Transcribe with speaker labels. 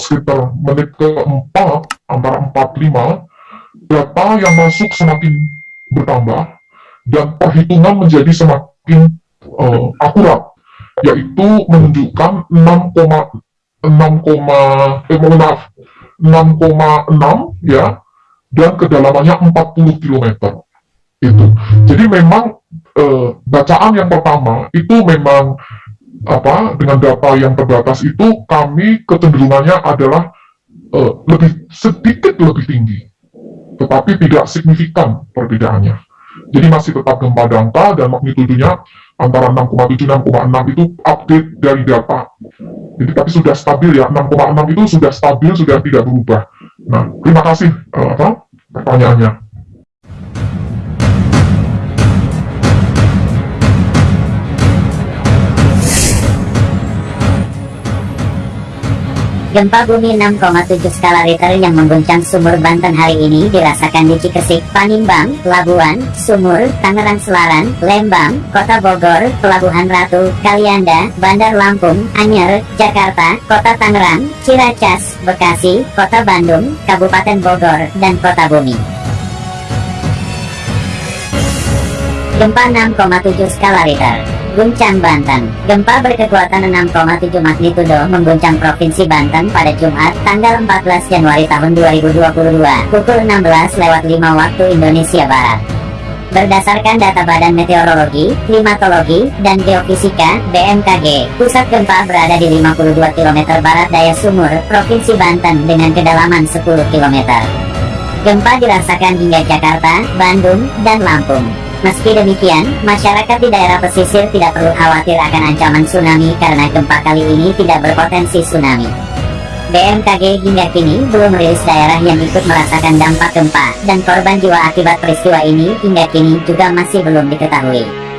Speaker 1: sekitar menit keempat, antara 45, data yang masuk semakin bertambah, dan perhitungan menjadi semakin uh, akurat, yaitu menunjukkan 6,6, eh maaf, 6,6 ya, dan kedalamannya 40 km. Itu. Jadi memang eh, bacaan yang pertama itu memang apa dengan data yang terbatas itu kami kecenderungannya adalah eh, lebih sedikit lebih tinggi, tetapi tidak signifikan perbedaannya. Jadi masih tetap gempa dangkal dan magnitudenya antara 6,7 6,6 itu update dari data. Jadi tapi sudah stabil ya, 6,6 itu sudah stabil, sudah tidak berubah. Nah, terima kasih uh, apa pertanyaannya.
Speaker 2: Gempa bumi 6,7 skala Richter yang mengguncang sumur Banten hari ini dirasakan di Cikesik, Panimbang, Labuan, Sumur, Tangerang Selaran, Lembang, Kota Bogor, Pelabuhan Ratu, Kalianda, Bandar Lampung, Anyer, Jakarta, Kota Tangerang, Ciracas, Bekasi, Kota Bandung, Kabupaten Bogor, dan Kota Bumi. Gempa 6,7 skala Richter Guncang Banten Gempa berkekuatan 6,7 magnitudo mengguncang Provinsi Banten pada Jumat, tanggal 14 Januari tahun 2022, pukul 16 lewat 5 waktu Indonesia Barat. Berdasarkan data Badan Meteorologi, Klimatologi, dan Geofisika (BMKG), pusat gempa berada di 52 km barat daya Sumur, Provinsi Banten dengan kedalaman 10 km. Gempa dirasakan hingga Jakarta, Bandung, dan Lampung. Meski demikian, masyarakat di daerah pesisir tidak perlu khawatir akan ancaman tsunami karena gempa kali ini tidak berpotensi tsunami. BMKG hingga kini belum merilis daerah yang ikut merasakan dampak gempa, dan korban jiwa akibat peristiwa ini hingga kini juga masih belum diketahui.